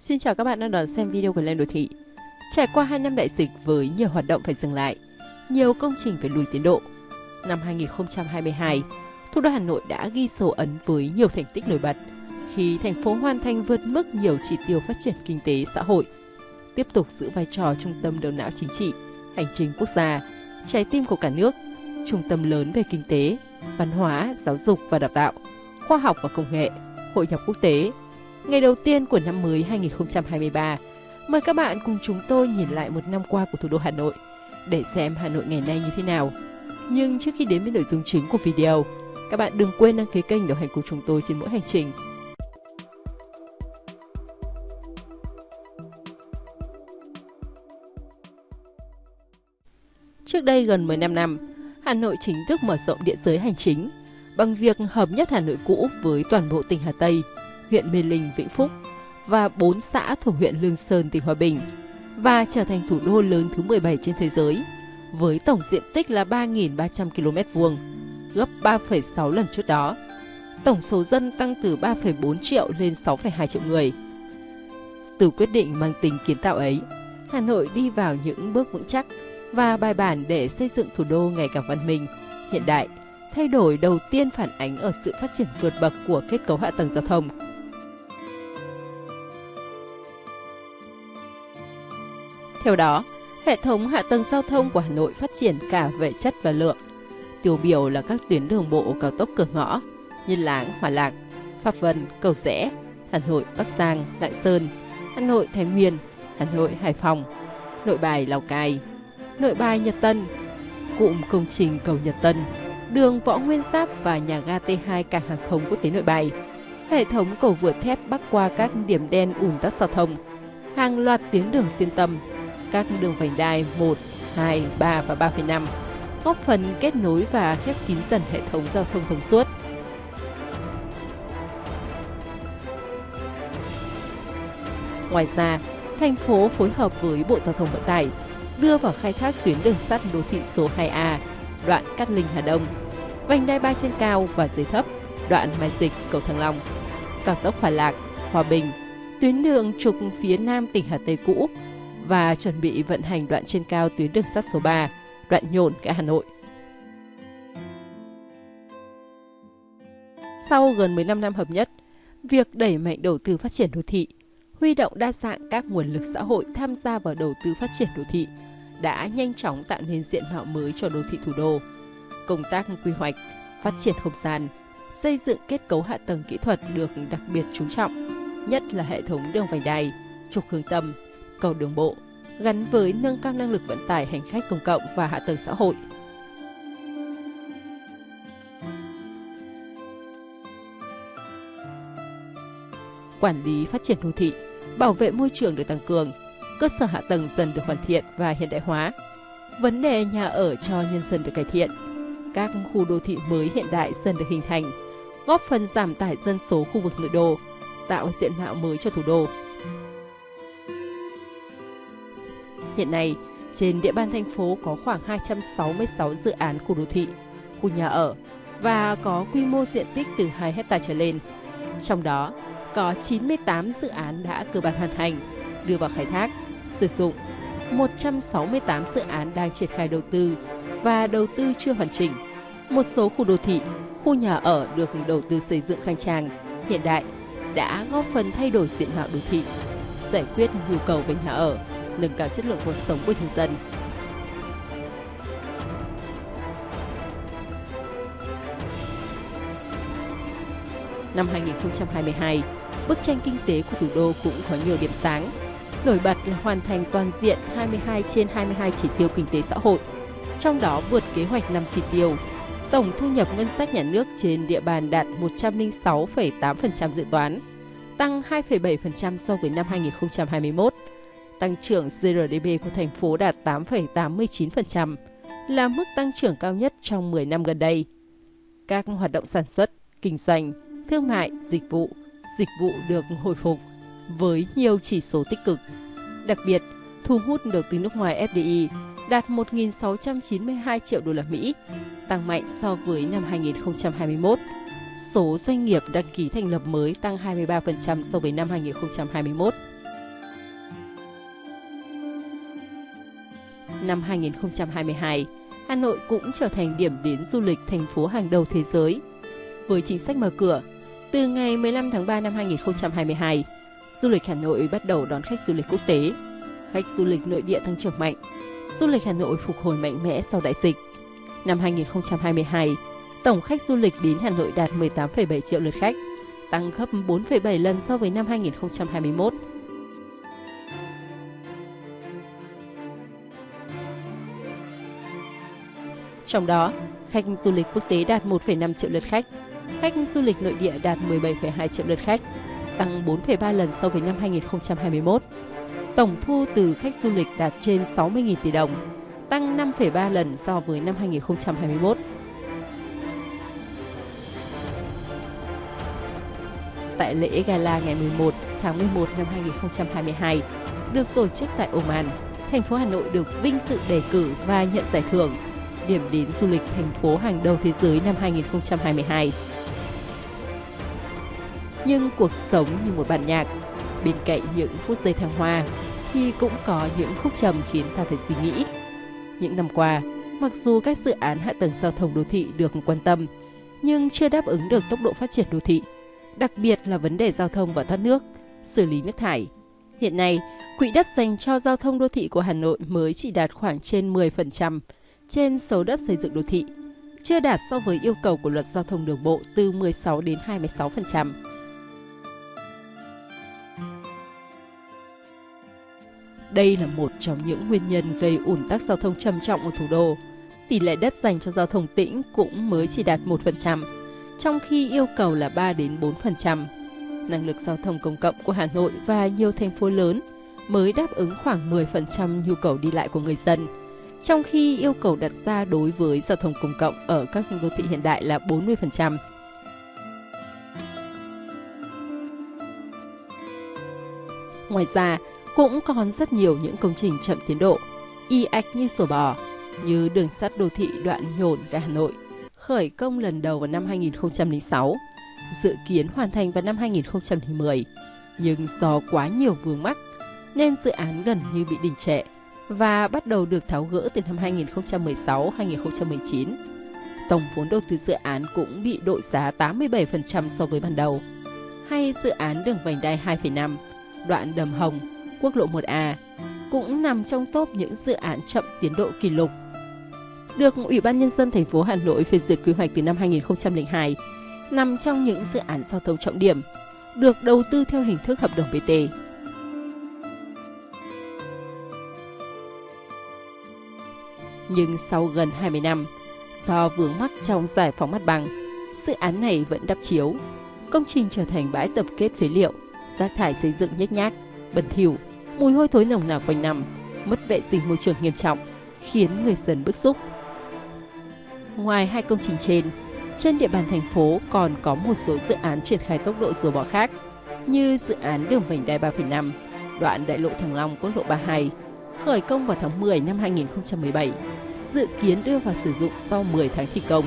Xin chào các bạn đang đón xem video của Lên Đô Thị. Trải qua 2 năm đại dịch với nhiều hoạt động phải dừng lại, nhiều công trình phải lùi tiến độ. Năm 2022, thủ đô Hà Nội đã ghi dấu ấn với nhiều thành tích nổi bật khi thành phố hoàn thành vượt mức nhiều chỉ tiêu phát triển kinh tế xã hội, tiếp tục giữ vai trò trung tâm đầu não chính trị, hành trình quốc gia, trái tim của cả nước, trung tâm lớn về kinh tế, văn hóa, giáo dục và đào tạo, khoa học và công nghệ, hội nhập quốc tế, ngày đầu tiên của năm mới 2023. Mời các bạn cùng chúng tôi nhìn lại một năm qua của thủ đô Hà Nội để xem Hà Nội ngày nay như thế nào. Nhưng trước khi đến với nội dung chính của video, các bạn đừng quên đăng ký kênh đồng hành cùng chúng tôi trên mỗi hành trình. Trước đây gần 15 năm, Hà Nội chính thức mở rộng địa giới hành chính bằng việc hợp nhất Hà Nội cũ với toàn bộ tỉnh Hà Tây – huyện Mê Linh, Vĩnh Phúc và 4 xã thuộc huyện Lương Sơn, tỉnh Hòa Bình và trở thành thủ đô lớn thứ 17 trên thế giới với tổng diện tích là 3.300 km vuông, gấp 3,6 lần trước đó. Tổng số dân tăng từ 3,4 triệu lên 6,2 triệu người. Từ quyết định mang tính kiến tạo ấy, Hà Nội đi vào những bước vững chắc và bài bản để xây dựng thủ đô ngày càng văn minh, hiện đại. Thay đổi đầu tiên phản ánh ở sự phát triển vượt bậc của kết cấu hạ tầng giao thông, Theo đó, hệ thống hạ tầng giao thông của Hà Nội phát triển cả về chất và lượng. Tiêu biểu là các tuyến đường bộ cao tốc cửa ngõ như Láng, Hòa Lạc, Pháp Vân, Cầu Rẽ, Hà Nội, Bắc Giang, Lạng Sơn, Hà Nội, Thái Nguyên, Hà Nội, Hải Phòng, Nội Bài, Lào Cai, Nội Bài, Nhật Tân, cụm công trình cầu Nhật Tân, đường Võ Nguyên Giáp và nhà ga T2 cảng hàng không quốc tế Nội Bài, hệ thống cầu vượt thép bắc qua các điểm đen ùn tắc giao thông, hàng loạt tuyến đường xuyên tâm, các đường vành đai 1, 2, 3 và 3,5, góp phần kết nối và khép kín dần hệ thống giao thông thông suốt. Ngoài ra, thành phố phối hợp với Bộ Giao thông Vận tải đưa vào khai thác tuyến đường sắt đô thị số 2A, đoạn Cát Linh Hà Đông, vành đai 3 trên cao và dưới thấp, đoạn Mai Dịch, cầu Thăng Long, cao tốc Hòa Lạc, Hòa Bình, tuyến đường trục phía nam tỉnh Hà Tây cũ và chuẩn bị vận hành đoạn trên cao tuyến đường sắt số 3, đoạn Nhổn cả Hà Nội. Sau gần 15 năm hợp nhất, việc đẩy mạnh đầu tư phát triển đô thị, huy động đa dạng các nguồn lực xã hội tham gia vào đầu tư phát triển đô thị đã nhanh chóng tạo nên diện mạo mới cho đô thị thủ đô. Công tác quy hoạch, phát triển không gian, xây dựng kết cấu hạ tầng kỹ thuật được đặc biệt chú trọng, nhất là hệ thống đường vành đai, trục hướng tâm, cầu đường bộ, gắn với nâng cao năng lực vận tải hành khách công cộng và hạ tầng xã hội. Quản lý phát triển đô thị, bảo vệ môi trường được tăng cường, cơ sở hạ tầng dần được hoàn thiện và hiện đại hóa. Vấn đề nhà ở cho nhân dân được cải thiện, các khu đô thị mới hiện đại dần được hình thành, góp phần giảm tải dân số khu vực nội đô, tạo diện mạo mới cho thủ đô. Hiện nay, trên địa bàn thành phố có khoảng 266 dự án khu đô thị, khu nhà ở và có quy mô diện tích từ 2 hecta trở lên. Trong đó, có 98 dự án đã cơ bản hoàn thành, đưa vào khai thác, sử dụng, 168 dự án đang triển khai đầu tư và đầu tư chưa hoàn chỉnh. Một số khu đô thị, khu nhà ở được đầu tư xây dựng khang trang, hiện đại đã góp phần thay đổi diện mạo đô thị, giải quyết nhu cầu về nhà ở, nâng cao chất lượng cuộc sống của nhân dân. Năm 2022, bức tranh kinh tế của thủ đô cũng có nhiều điểm sáng. Nổi bật là hoàn thành toàn diện 22 trên 22 chỉ tiêu kinh tế xã hội, trong đó vượt kế hoạch 5 chỉ tiêu. Tổng thu nhập ngân sách nhà nước trên địa bàn đạt 106,8% dự toán, tăng 2,7% so với năm 2021 tăng trưởng GRDP của thành phố đạt 8,89%, là mức tăng trưởng cao nhất trong 10 năm gần đây. Các hoạt động sản xuất, kinh doanh, thương mại, dịch vụ, dịch vụ được hồi phục với nhiều chỉ số tích cực. Đặc biệt, thu hút đầu tư nước ngoài FDI đạt 1.692 triệu đô la Mỹ, tăng mạnh so với năm 2021. Số doanh nghiệp đăng ký thành lập mới tăng 23% so với năm 2021. Năm 2022, Hà Nội cũng trở thành điểm đến du lịch thành phố hàng đầu thế giới. Với chính sách mở cửa, từ ngày 15 tháng 3 năm 2022, du lịch Hà Nội bắt đầu đón khách du lịch quốc tế. Khách du lịch nội địa tăng trưởng mạnh. Du lịch Hà Nội phục hồi mạnh mẽ sau đại dịch. Năm 2022, tổng khách du lịch đến Hà Nội đạt 18,7 triệu lượt khách, tăng gấp 4,7 lần so với năm 2021. Trong đó, khách du lịch quốc tế đạt 1,5 triệu lượt khách, khách du lịch nội địa đạt 17,2 triệu lượt khách, tăng 4,3 lần so với năm 2021. Tổng thu từ khách du lịch đạt trên 60.000 tỷ đồng, tăng 5,3 lần so với năm 2021. Tại lễ gala ngày 11 tháng 11 năm 2022 được tổ chức tại Oman, thành phố Hà Nội được vinh dự đề cử và nhận giải thưởng điểm đến du lịch thành phố hàng đầu thế giới năm 2022. Nhưng cuộc sống như một bản nhạc, bên cạnh những phút giây thăng hoa thì cũng có những khúc trầm khiến ta phải suy nghĩ. Những năm qua, mặc dù các dự án hạ tầng giao thông đô thị được quan tâm, nhưng chưa đáp ứng được tốc độ phát triển đô thị, đặc biệt là vấn đề giao thông và thoát nước, xử lý nước thải. Hiện nay, quỹ đất dành cho giao thông đô thị của Hà Nội mới chỉ đạt khoảng trên 10% trên số đất xây dựng đô thị, chưa đạt so với yêu cầu của luật giao thông đường bộ từ 16 đến 26%. Đây là một trong những nguyên nhân gây ủn tắc giao thông trầm trọng ở thủ đô. Tỷ lệ đất dành cho giao thông tĩnh cũng mới chỉ đạt 1%, trong khi yêu cầu là 3 đến 4%. Năng lực giao thông công cộng của Hà Nội và nhiều thành phố lớn mới đáp ứng khoảng 10% nhu cầu đi lại của người dân, trong khi yêu cầu đặt ra đối với giao thông công cộng ở các đô thị hiện đại là 40%. Ngoài ra, cũng còn rất nhiều những công trình chậm tiến độ, y ạch như sổ bò, như đường sắt đô thị đoạn nhổn ga Hà Nội, khởi công lần đầu vào năm 2006, dự kiến hoàn thành vào năm 2010. Nhưng do quá nhiều vướng mắc, nên dự án gần như bị đình trệ và bắt đầu được tháo gỡ từ năm 2016-2019. Tổng vốn đầu tư dự án cũng bị đội giá 87% so với ban đầu. Hay dự án đường vành đai 2,5, đoạn Đầm Hồng, quốc lộ 1A cũng nằm trong top những dự án chậm tiến độ kỷ lục. Được Ủy ban Nhân dân thành phố Hà Nội phê duyệt quy hoạch từ năm 2002, nằm trong những dự án giao thông trọng điểm, được đầu tư theo hình thức hợp đồng BT. Nhưng sau gần 20 năm, do vướng mắc trong giải phóng mặt bằng, dự án này vẫn đắp chiếu. Công trình trở thành bãi tập kết phế liệu, rác thải xây dựng nhếch nhác, bẩn thỉu, mùi hôi thối nồng nặc quanh năm, mất vệ sinh môi trường nghiêm trọng, khiến người dân bức xúc. Ngoài hai công trình trên, trên địa bàn thành phố còn có một số dự án triển khai tốc độ rùa bỏ khác, như dự án đường vành đai 3,5, đoạn đại lộ Thăng Long quốc lộ 32, khởi công vào tháng 10 năm 2017, dự kiến đưa vào sử dụng sau 10 tháng thi công,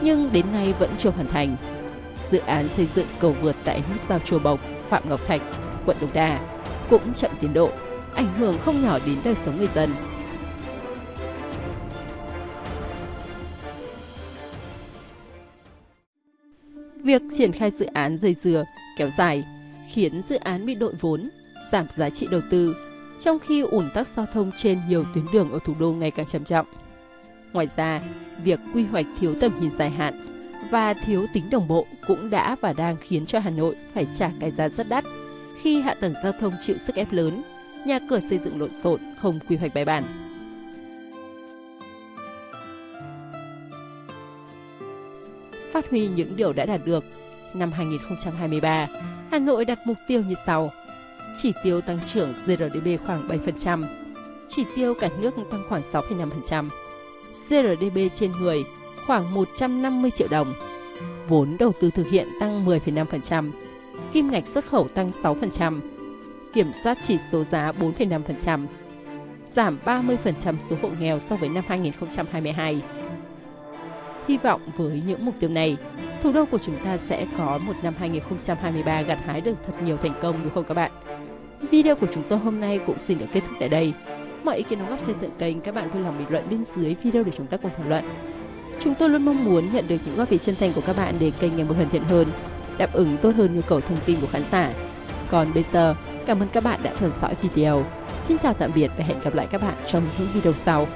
nhưng đến nay vẫn chưa hoàn thành. Dự án xây dựng cầu vượt tại nút giao Chùa Bộc, Phạm Ngọc Thạch, quận Đống Đa cũng chậm tiến độ, ảnh hưởng không nhỏ đến đời sống người dân. Việc triển khai dự án dây dừa kéo dài khiến dự án bị đội vốn, giảm giá trị đầu tư, trong khi ủn tắc giao thông trên nhiều tuyến đường ở thủ đô ngày càng trầm trọng. Ngoài ra, việc quy hoạch thiếu tầm nhìn dài hạn và thiếu tính đồng bộ cũng đã và đang khiến cho Hà Nội phải trả cái giá rất đắt khi hạ tầng giao thông chịu sức ép lớn, nhà cửa xây dựng lộn xộn, không quy hoạch bài bản. Phát huy những điều đã đạt được, năm 2023, Hà Nội đặt mục tiêu như sau. Chỉ tiêu tăng trưởng GRDP khoảng 7%, chỉ tiêu cả nước tăng khoảng 6,5%, CRDB trên người khoảng 150 triệu đồng, vốn đầu tư thực hiện tăng 10,5%, kim ngạch xuất khẩu tăng 6%, kiểm soát chỉ số giá 4,5%, giảm 30% số hộ nghèo so với năm 2022. Hy vọng với những mục tiêu này, thủ đô của chúng ta sẽ có một năm 2023 gặt hái được thật nhiều thành công đúng không các bạn? Video của chúng tôi hôm nay cũng xin được kết thúc tại đây mọi ý kiến đóng góp xây dựng kênh, các bạn vui lòng bình luận bên dưới video để chúng ta cùng thảo luận. Chúng tôi luôn mong muốn nhận được những góp ý chân thành của các bạn để kênh ngày một hoàn thiện hơn, đáp ứng tốt hơn nhu cầu thông tin của khán giả. Còn bây giờ, cảm ơn các bạn đã theo dõi video. Xin chào tạm biệt và hẹn gặp lại các bạn trong những video sau.